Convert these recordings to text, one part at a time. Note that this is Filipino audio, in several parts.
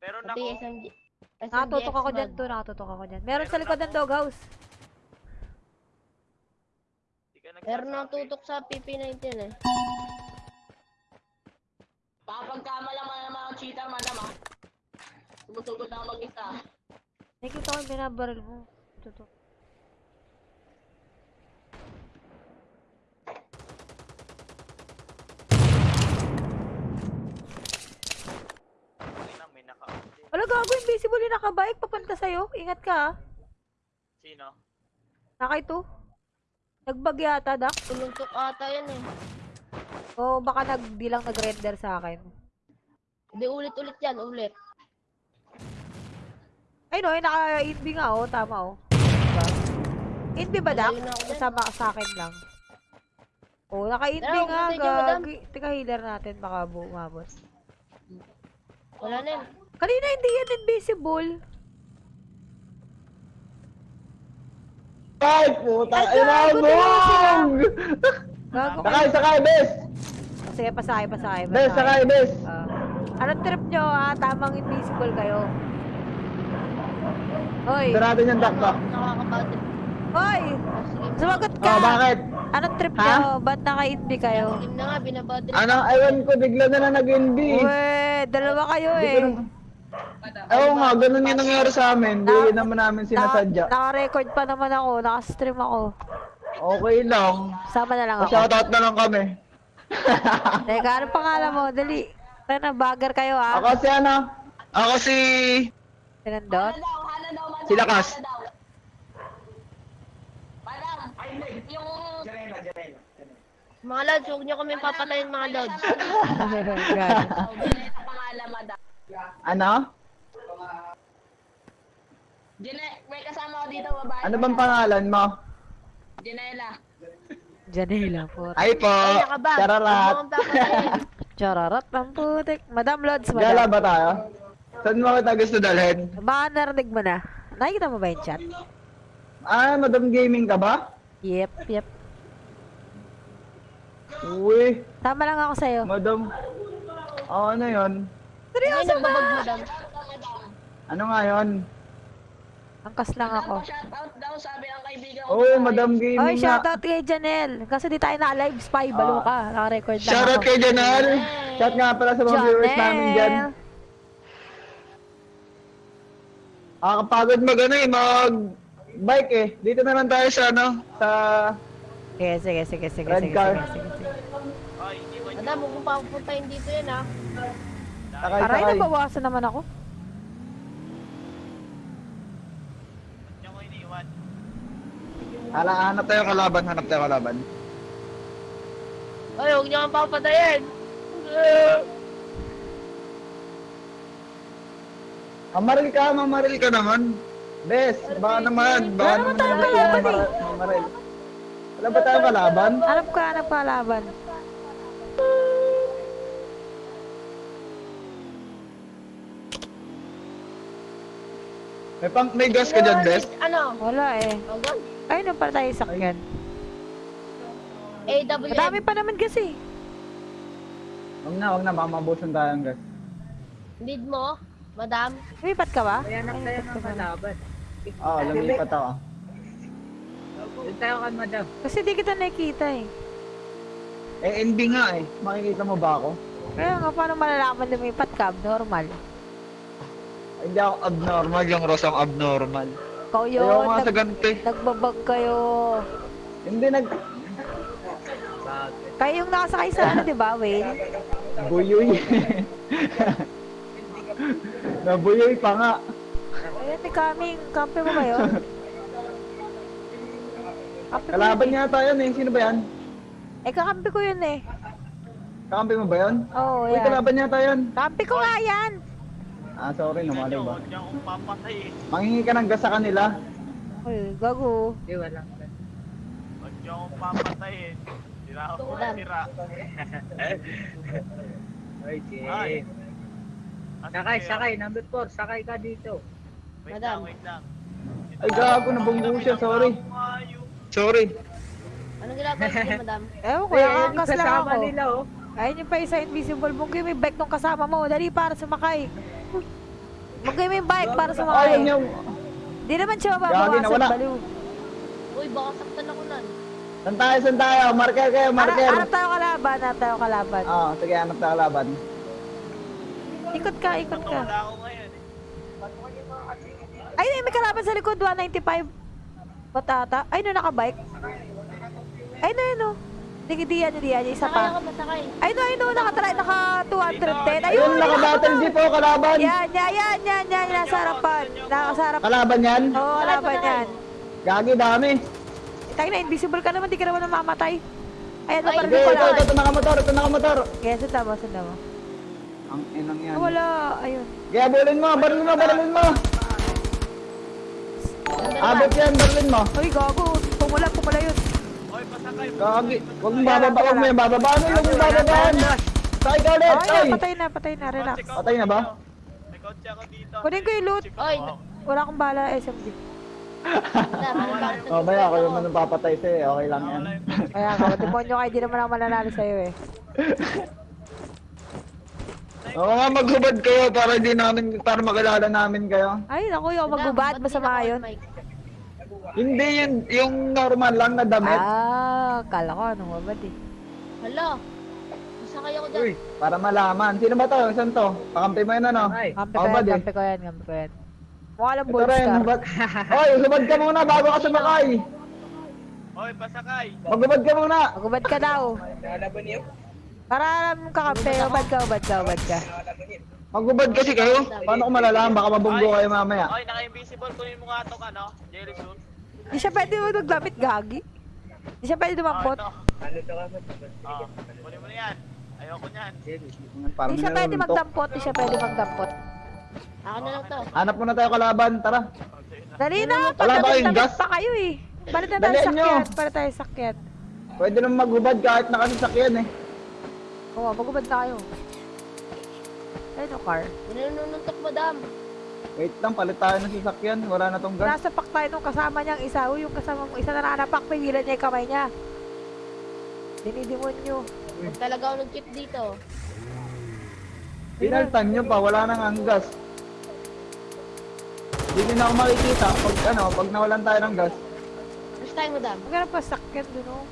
Meron Pati ako. SMG. Nakatutok ako dyan to, nakatutok ako dyan. Meron sa likod ng doghouse. Di ka Meron nagsasabi. nang tutok sa PP19 eh. Pakapagkama lang naman ang cheater, madam ah. Sumutugod na ako mag-isa. Nakikita ko yung binabaril mo. Tutok. Ay, nang may naka Wala gago, invisible yung nakabike papunta sa'yo. Ingat ka ah. Sino? Naka ito. Nagbag yata, Dak. Tuluntok ata yan eh. O baka nag, di lang nag-render sa akin. Hindi ulit-ulit yan, ulit. Ay no, yung naka-inb nga oh, tama oh. Diba? Ba, Dak? Kasama ka sa akin lang. Oh, naka-inb Tara, nga, gagi. Tika, healer natin, baka bu- umabot. Wala na yun. Kanina hindi yan invisible. Ay, puta, Ay! Gago. Sakay, sakay, bes! Sige, pasakay, pasakay, Bes, sakay, bes! Ah. anong trip nyo, ah? Tamang invisible kayo. Hoy! Sarado niyang dakta. Nakakapatid. Hoy! Sumagot ka! Oh, bakit? Anong trip Ha? nyo? Ba't naka-inb kayo? Na. Ano, ewan ko, bigla na lang nag-NB. Uwe, dalawa kayo eh. Oo nga, ganun yung nangyari sa amin. Hindi naman namin sinasadya. Na, naka-record pa naman ako, naka-stream ako. Okay lang. Sama na lang ako. Pa-shoutout na lang kami. Teka, anong pangalan mo? Dali. Tara na, bagger kayo ah. Ako si ano? Ako si... Sinandot? Si Lakas. Yung... Mga lads, huwag niyo kami papatayin mga lods. Ano? Janela, may kasama ko dito, babae. Ano bang pangalan mo? Janela. Janela po. Ay po, chararat. Chararat ang putik. Madam Lods, Gala madam. ba tayo? Saan mo kita gusto dalhin? Baka narinig mo na. Nakikita mo ba yung chat? Ah, Madam Gaming ka ba? Yep, yep. Uy, Tama lang ako sa'yo. Madam. Oh, ano yon? Ay, Seryoso ba? Ano nga yon? Angkas lang ako. Shoutout daw, sabi ng kaibigan ko. Oh, Madam Gaming Oy, shoutout kay Janelle. Kasi di tayo na-live spy. Balo Ah. ka. Naka-record lang Shoutout ako. kay Janal. Shout nga pala sa mga viewers namin dyan. Janelle. Ah, kapagod mag ano eh, mag bike eh. Dito na lang tayo sa ano, sa Sige, sige, sige, sige, Red sige, car. sige, sige, sige. Ay, hindi mo Madam, huwag mo papuntahin dito yan ah. Aray, sakay. nabawasan naman ako. niyo ko iniwan. Hala, hanap tayo kalaban, hanap tayo kalaban. Ay, huwag niyo kang papatayin. Mamaril ka, mamaril ka naman. Bes, baka naman, baka Wala naman naman naman kalaban mamar- mamaril. Wala ba tayong kalaban? Hanap ka, hanap ka laban. May pang may gas ka dyan, Bes? Ano? Wala eh. Hanggang Ay, nung para tayo sakyan. AWM. Madami pa naman kasi. Huwag na, huwag na, baka mabusan tayo ng gas. Need mo, madam. Lumipat ka ba? Kaya na tayo ng kalaban. Oo, lumipat ako. Doon tayo kan madam. Kasi di kita nakikita eh. Eh, NB nga eh. Makikita mo ba ako? Kaya nga, paano malalaman lumipat ka? Normal. Ay, Hindi ako abnormal, yung Rosang abnormal. Ikaw yun, Ayaw nga sa ganti. nagbabag kayo. Hindi nag... Kayo yung nakasakay sa ano, di ba, Wayne? Buyoy. Nabuyoy pa nga. Ayun, may coming. Kampi mo ba yun? Kalaban yun eh. yata yun eh. Sino ba yan? Eh, kakampi ko yun eh. Kakampi mo ba yun? Oo, oh, Uy, yan. kalaban yata yun. Kampi ko nga yan! Ah, sorry, niyo, ba? huwag niyo akong papatay eh. Mangingi ka ng gas sa kanila. Uy, gago. Hindi, kan. Huwag niyo akong papatayin. Sira ako Madam. sira. Ay, Ay. Jay. Sakay, sakay. Number 4, sakay ka dito. Wait Madam. lang, wait lang. Ay, gago, nabunggo siya, sorry. Sorry. Anong ginagawa niyo, madam? Ewan ko, Eh, angkas lang kasama ako. nila, oh. Ayun yung pa isa invisible. Mungkin may bike nung kasama mo. Dali para sumakay. Magay mo yung bike para Ay, sumakay. yun yung... Di naman siya Gagi, mababawasan, nawala. baliw. Uy, baka saktan ako nan. Saan tayo, saan tayo? Marker kayo, marker. Harap tayo kalaban, harap tayo kalaban. Oo, sige, hanap tayo laban. Ikot ka, ikot ka. Wala ako ngayon eh. Ay, ay, may kalaban sa likod, 195. Batata. Ay, no, nakabike. Ay, no, yun, no. Hindi, di yan, hindi yan, isa Sakay ako, pa. masakay. Ay, no, ay, no, nakatry, naka 210. Ayun, Ayun, naka-battle jeep oh, kalaban. Yan, yan, yan, yan, yan, nasa harapan. Nasa harapan. Kalaban yan? Oo, kalaban yan. Gagi, dami. Tayo na, invisible ka naman, di ka naman namamatay. Ayan, Ay, Sige, ko ito, lang. ito, ito, nakamotor, ito, nakamotor. Kaya, sundan mo, sundan mo. Ang inang yan. Ah, wala, ayun. Kaya bulin mo, baril mo, baril mo. Abot yan, baril mo. Uy, gago, pumula, pumula yun. Gagi, huwag mong bababa, huwag mo yung bababaan, huwag mong bababaan. Sakay ka ulit, Ay, patay na, patay na, relax. Patay na ba? May kotse ako dito. Kunin ko yung loot. Oy. Wala akong bala, SMG. Oh, baya ako yung manong papatay sa'yo, okay lang yan. Kaya nga, demonyo kayo, di naman ako mananalo sa'yo eh. Oo nga, maghubad kayo para hindi namin, para makilala namin kayo. Ay, naku, yung ba't masama di yun. Hindi yun, yung normal lang na damit. Ah, kala ko, anong mabad eh. Hala, masakay ako dyan. Uy, para malaman. Sino ba to? Saan to? Pakampi mo yun ano? Ay, Kampi ko yan, din? kampi ko yan, kampi ko yan. Mukha lang Ito bold rin, star. hubad. Oy, hubad ka muna bago ka sumakay. Oy, pasakay. Maghubad ka muna. Magubad ka daw. Para alam mong kakampi, ubad ka, ubad ka, ubad ka. Maghubad kasi kayo. Paano ko malalaman? Baka mabunggo kayo mamaya. Oy, naka-invisible. Kunin mo nga itong ano, jelly suit. Di siya pwede mo maglamit, gagi. Di siya pwede Oh, dumampot. ito. Oh, kunin mo na yan. Ayoko niyan. Parang Di siya pwede magdampot, di siya pwede magdampot. Ako na lang to. Hanap muna tayo kalaban, tara. Dali na, Wala ba pagdamit gas? pa kayo eh. Balik na tayo Dalian nyo. sakyan, balik tayo sakyan. Pwede naman maghubad kahit nakasasakyan eh. Oo, magubad na kayo. Ayun o, car. Ninununtok, madam. Wait lang, palit tayo ng sasakyan. Wala na tong gas. Nasa pak tayo nung kasama niyang isa. Uy, yung kasama mong isa na nanapak, pigilan niya yung kamay niya. Dinidemonyo. Huwag talaga ako nag-chip dito. Pinaltan nyo pa, wala nang ang gas. Hindi na ako makikita pag ano, pag nawalan tayo ng gas. First time, madam. Maghanap pa sakyan dun oh.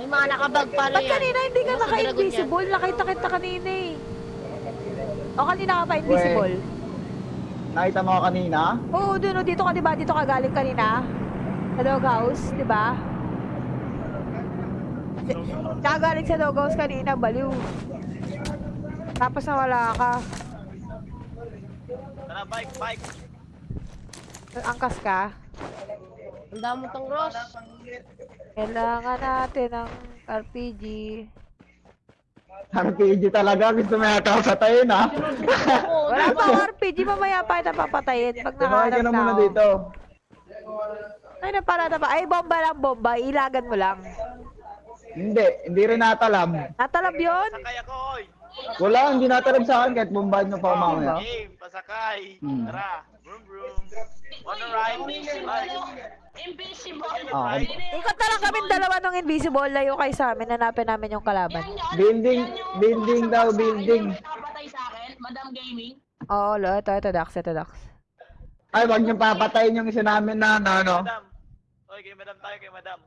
May mga nakabag pala Ba't yan. kanina hindi ka dragon naka-invisible? Nakita kita kanina eh. O kanina ka pa invisible? Nakita mo ako kanina? Oo, dun oh, dito ka diba? Dito ka galing kanina? Sa doghouse, diba? Di- Tsaka galing sa doghouse kanina, baliw. Tapos nawala ka. Tara, bike, bike. Angkas ka. Ang damo tong Ross. Kailangan natin ng RPG. RPG talaga, gusto mo yata patayin ha? Wala pa RPG, mamaya pa kita papatayin pag ka na na muna ako. dito. Ay, naparada pa. Ay, bomba lang, bomba. Ilagan mo lang. Hindi, hindi rin natalam. Natalab yun? Pasakay ako, oy. Wala, hindi natalam sa akin kahit bombahan mo pa ako mamaya. Game, pasakay. Hmm. Tara, vroom vroom. Wanna ride? Bike. Invisible. Ah, Ikot na lang kami dalawa ng invisible. Layo kayo sa amin. Hanapin namin yung kalaban. Building, building daw, building. Nakapatay sa akin, Madam Gaming. Oo, lo. Ito, ito, Dax. Ito, Dax. Ay, wag niyo papatayin yung isa namin na, ano. Madam. Oy, kay madam tayo, kay madam.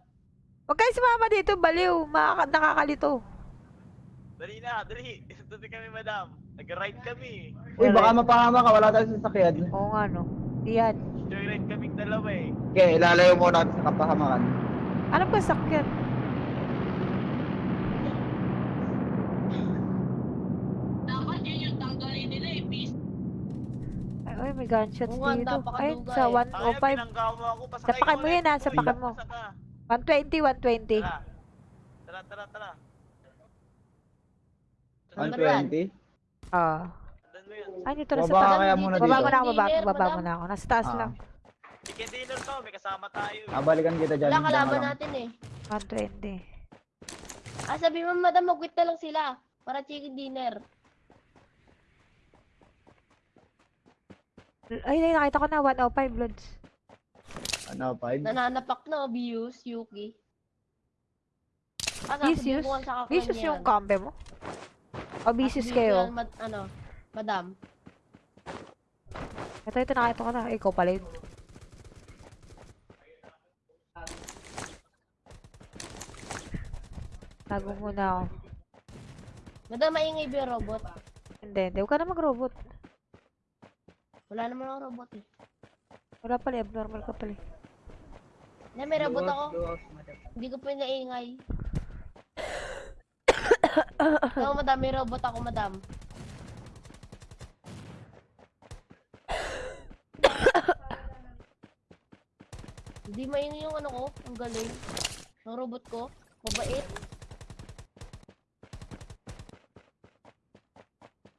Huwag kayo sumama dito. Baliw. Makaka- nakakalito. Dali na, dali. Tuti kami, madam. Nag-ride kami. Uy, baka mapahama ka, wala tayong sasakyan. Oo nga, no. Iyan. Joyride kaming dalawa eh. Okay, ilalayo muna natin sa kapahamakan. Ano ba sakyan? Dapat yun yung tanggalin nila eh. Peace. Ay, ay, may gunshot Oo nga, dito. napakaduga Ay, sa eh. Ay, 105. pinanggawa ako. Pasakay Sapakan ko mo ulit. yan, ha, sapakan mo. Saka. 120, 120. Tara. Tara, tara, tara. 120? Ah. Mo yun. Ay, dito na sa Baba taas. kaya muna Baba dito. mo na ako, baba, baba mo na ako. Nasa taas Ah. lang. Chicken dinner to, may kasama tayo. Ah, balikan kita dyan. Wala Diyan ka kalaban natin eh. 120. Ah, sabi mo, madam, mag-quit na lang sila. Para chicken dinner. Ay, ay, nakita ko na. 105 loads. Ano, 5? Nananapak na, Bius, Yuki. Ah, Vicious? Vicious yung kampe mo? O ko kayo? yan, mad- ano, madam. Ito, ito, nakita ko na. Ikaw pala yun. Tago muna ako. Madam, maingay ba yung robot? Hindi, hindi. Huwag ka na mag-robot. Wala naman ako robot eh. Wala pala, abnormal ka pala. eh. Na, may robot ako. Hindi ko pinaingay. Oo, madam. May robot ako, madam. Hindi maingay yung ano ko. Ang galing. Ang robot ko. Mabait.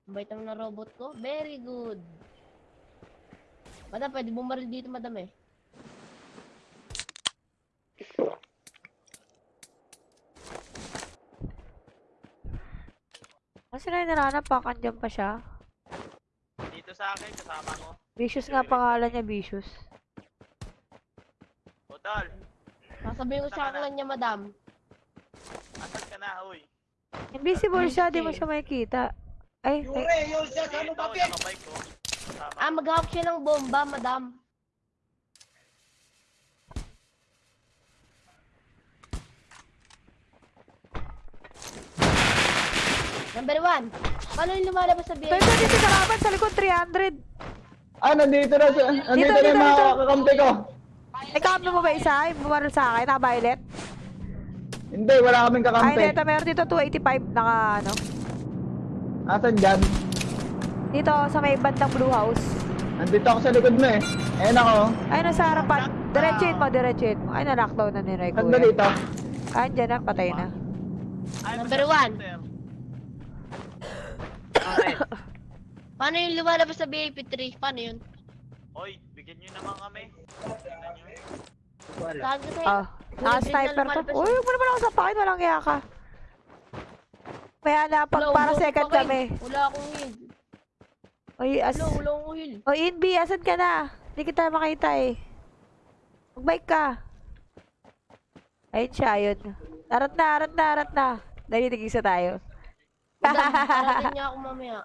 Mabait naman ng robot ko. Very good. Madam, pwede bumaril dito, madam eh. Kasi na nananap pa, kandiyan pa siya. Dito sa akin, kasama ko. Vicious nga pangalan niya, Vicious. Hotel, Sasabihin ko sa na. kanila niya, madam. asan ka na, uy? Invisible siya, di mo siya makikita. Ay, ay, Ito, nakabike ko. Kasama Ah, maghahap siya ng bomba, madam. Number one. Paano yung lumalabas sa ito, dito sa kalaban, sa likod, 300. Ah, nandito na, sa- nandito Dito, na dito, yung mga dito. kakampi ko. Ay, kampi mo ba isa? Bumaril sa akin, na violet? Hindi, wala kaming Ay, kakampi. dito, meron dito 285, naka, ano, Asan dyan? dito, sa may bandang blue house. Nandito ako sa likod mo eh. Ayun ako. Ay, nasa harapan. Diretsuin mo, diretsuin mo. Ay, na-lockdown na ni Ray Saan ba Kuya. dito? Ay, dyan na, patay na. Ay, Number one. shooter. Okay. Paano yung lumalabas sa BIP 3? Paano yun? Oy, bigyan nyo naman kami. Wala. Saan ka sa'yo? Ah, naka-sniper to. Uy, huwag mo naman ako sapakin, walang iya ka. May hanapag para second kami. Wala akong heal. Uy, as... Wala, wala akong heal. O, Inbi, asan ka na? Hindi kita makita eh. Magbike ka. Ayun siya, ayun. Arat na, arat na, arat na. Dali, tigisa tayo. Madam, parating niya ako mamaya.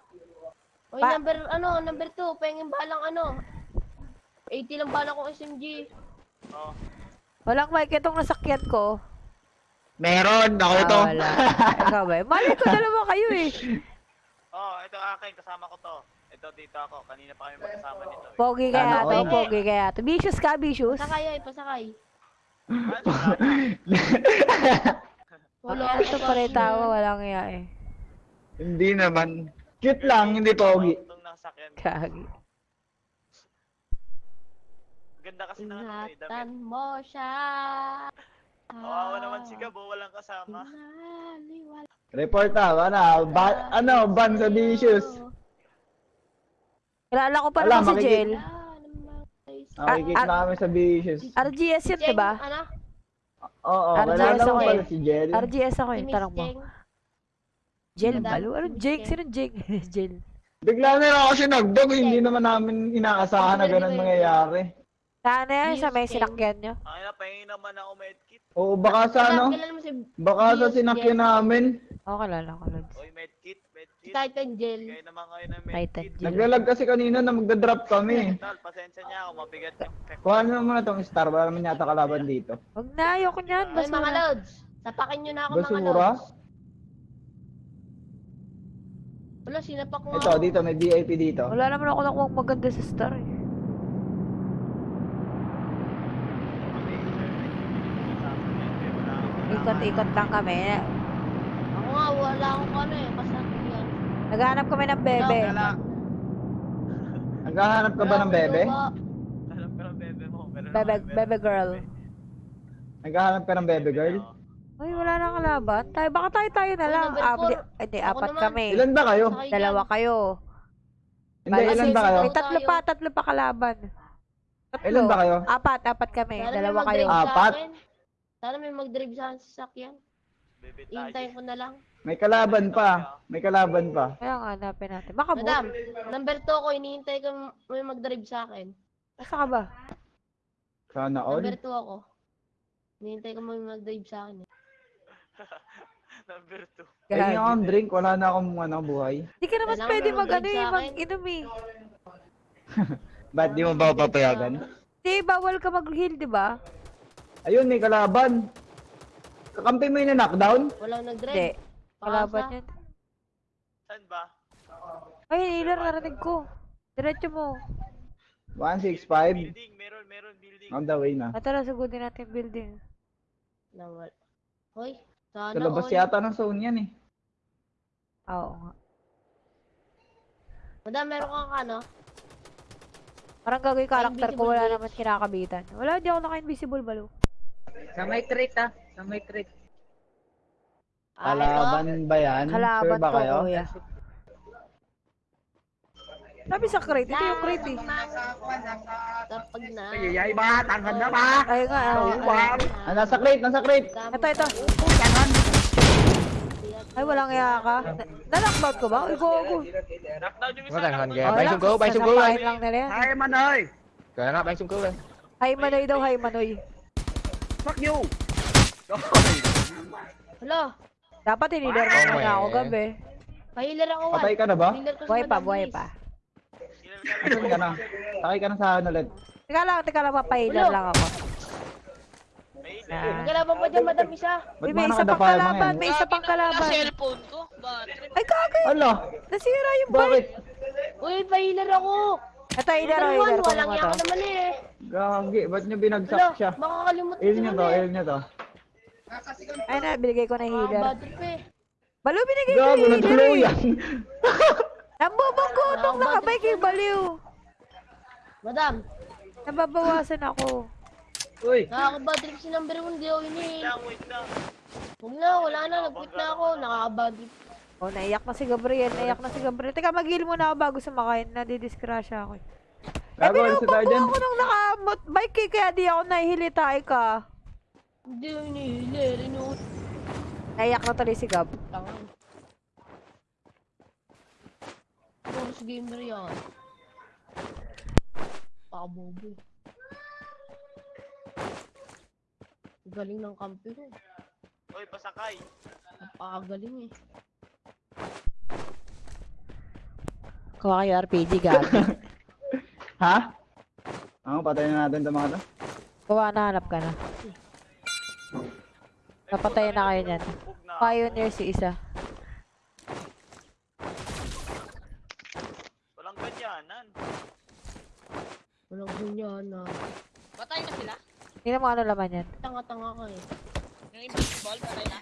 Oy, Pa- number, ano, number 2, pengin balang ano. 80 lang balang ko SMG. Oh, Walang mic itong nasakyan ko. Meron, ako Ah, ito. wala. Ikaw ba? Mali ko, dalawa kayo eh. oh, ito akin, kasama ko to. Ito dito ako, kanina pa kami magkasama nito. Eh. Pogi kaya Sana to, all. pogi kaya to. Vicious ka, vicious. Pasakay ay, pasakay. Ano, wala. Wala Ang ito pa rin tawa, walang iya eh. hindi naman. Cute lang, hindi pogi. Itong nakasakyan. Kagi. Ganda kasi ng ano eh, damit. mo siya. Kawawa naman si Gabo, walang kasama. Report ah, ano, ba, ano, ban sa vicious. Kilala ko pa Wala, naman si makiki- Jel. Nakikita na kami sa vicious. RGS yun, Cheng, diba? Ano? Oo, RGS wala naman ako pala eh. si Jel. RGS ako Si eh, Miss tanong mo. Jel Balo? Ano Jake? Sino Jake? Jel. Bigla na lang kasi nagdog, hindi naman namin inaasahan na ganun mangyayari. Sana yan sa may sinakyan nyo. Ay na, pahingin naman ako medkit. Oo, baka sa ano, baka sa sinakyan namin. Oo, kilala ko, Lods. Oy, medkit, medkit. Titan Gel. Kayo naman kayo ng Titan medkit. Jel. Naglalag kasi kanina na magdadrop kami. Tal, pasensya niya ako, mabigat yung effect. Kuha na muna tong star, wala naman yata kalaban dito. Huwag na, ayoko niyan. Ay, mga Basura. loads. Sapakin nyo na ako mga Basura? Wala, sinapak mo Ito, dito, may VIP dito. Wala naman ako nakuha maganda sa star eh. Ikot-ikot lang kami. Ako nga, wala akong ano eh. Kasakyan. Naghanap kami ng bebe. Naghahanap ka ba ng bebe? Alam ko ng bebe mo. pero Bebe, bebe girl. Naghahanap ka ng bebe girl? Uy, wala nang kalaban. Tayo, baka tayo tayo na lang. number Ah, four. di- Hindi, Ako apat naman. kami. Ilan ba kayo? Sakay Dalawa yan. kayo. Hindi, Bala, ilan ba kayo? May tatlo pa, tatlo pa kalaban. Tatlo. Ilan ba kayo? Apat, apat kami. Sana may Dalawa kayo. mag-drive sa Apat? akin. Sana may mag-drive sa akin sa sasakyan. Bebe tayo. Hintayin ko na lang. May kalaban pa. May kalaban pa. Kaya nga, hanapin natin. Makabot. Madam, number 2 ko, hinihintay ko may mag-drive sa akin. Nasa ka ba? Sana all. Number 2 ako. Hinihintay ko may mag-drive sa akin. eh. Number 2. Tingin Gagi. akong drink, wala na akong ano, buhay. Hindi ka naman Kailangan pwede mag ano eh, mag-inom eh. Ba't di mo ba papayagan? Di, bawal ka mag-heal, di ba? Ayun, may kalaban. Kakampi mo yung knockdown? Walang Hindi. nag-drive. Kalaban Pakasa. yan. Saan ba? Ay, healer, narinig ko. Diretso mo. 165. Building, meron, meron building. On the way na. Ah, tara, sagutin natin yung building. Nawal. Hoy, sana Sa labas all. yata ng zone yan eh. Oo nga. Madam, meron kang ano? Parang gagawin yung karakter ko, wala Invisible naman kinakabitan. Wala, di ako naka-invisible balo. Sa may trait ah. Sa may trait. Ah? Kalaban ba yan? Kalaban sure ba ko, kayo? kuya. Sabi sa crate, ito yung crate eh. Kapag na. Ay, ba? Tangan na ba? Ay nga, ah, ah. Ah, nasa crate, nasa crate. Ito, ito. Ay, walang iya ka. Na- Na-knockbaut ko ba? Uy, gogo. Knockdown yung isa. Có thằng hình kìa, Wala, bay xuống cứu, bay xuống cứu sasapahin đi. lang nila yan. Ay, man ơi. Kìa nó, bay xuống cứu đi. Hay manoy daw, hay manoy. Fuck you. Hala, Dapat hiniler mo Oh, muna ako eh. gabi. pahiler ako. Patay ka na ba? Pahiler ko si Buhay pa, Madam buhay Liz. pa. Asan ka na? Sakay ka na sa akin ulit. Teka lang, teka lang, papahiler Ulo. lang ako. May Ah. kalaban pa dyan, Madam Isa. Uy, may isa pang kalaban, may isa pang kalaban. cellphone ko. Battery. Ay, kagay! Ala, Nasira yung bike. Uy, pahiler ako. Ito, Dalawan, hiler ko naman to. naman eh. Gagi, ba't nyo binagsak Hala, siya? makakalimutan Il ko nyo naman to, eh. il nyo to. Ay na, binigay ko na Ah, healer. eh. Balo, binigay ko Gago, yung healer natuloy eh. yan. Nambubangko itong Ah, nakabike yung baliw. Madam, Nababawasan ako. Uy, nakaka-bad trip si number 1, di ako ini. Wait lang, wait lang. Huwag na, wala na, nag-quit na ako. Nakaka-bad trip. Oh, naiyak na si Gabriel, naiyak na si Gabriel. Teka, mag-heal muna ako bago sumakain. Nadidiskrasya ako. eh. Eh, pinupampo dyan. ako nung naka-bike eh, kaya di ako nahihilitay ka. Hindi ako inihilir, inuut. Naiyak na tuloy si Gab. Tangan. Force gamer yan. Pakabobo. eh. Galing ng kampi ko. Oy, pasakay. Napakagaling eh. Kuha kayo RPG, Gab. Ha? Ako, patayin na natin itong mga to. Kuha na, hanap ka na. Napatayin na kayo niyan. Na. Pioneer si isa. Walang ganyanan. Walang ganyan na. Patay na sila. Tingnan mo ano laman yan. Tanga-tanga ka eh. Yung invisible, patay na.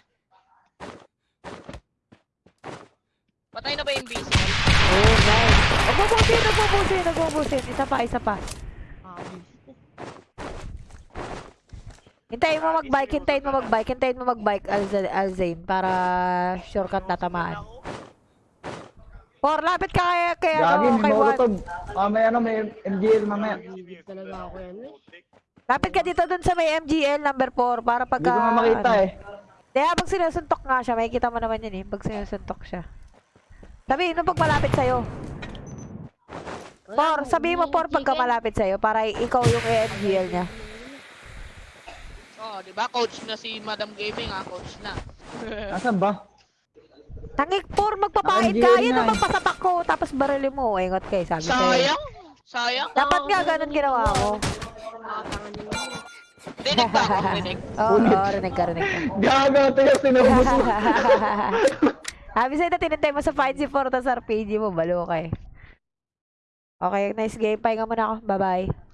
Patay na ba yung invisible? Oh, nice. Nagbubusin, nagbubusin, nagbubusin. Isa pa, isa pa. Kakabis. Hintayin mo mag-bike, hintayin mo mag-bike, hintayin mo mag-bike, Alza- Alzane, para sure kang tatamaan. Ako. Por, lapit ka kay, kay Gagi, ano, may kay Juan. molotov. Ah, may ano, may MGL mamaya. Talaga ako yan eh. Lapit ka dito dun sa may MGL number 4 para Hindi pagka... ko nga makita ano. eh. Kaya pag sinusuntok nga siya, makikita mo naman yun eh, pag sinusuntok siya. Sabihin mo pag malapit sa'yo. Por, sabihin mo por pagka malapit sa'yo para ikaw yung MGL niya. Oo, oh, di ba? Coach na si Madam Gaming ah, coach na. Nasaan ba? Tangik por, magpapait ka, yun ang eh. magpasapak ko, tapos barili mo, ingot kayo, sabi. Sayang. Sayang. Dapat nga ganun ginawa mo. Dinig ba ako? Dinig. Oo, oh, rinig ka, rinig ka. Ito yung sinubos mo. Sabi sa'yo na tinintay mo sa Find si Fortas RPG mo, balo ka eh. Okay, nice game. Pahinga muna ako. Bye-bye.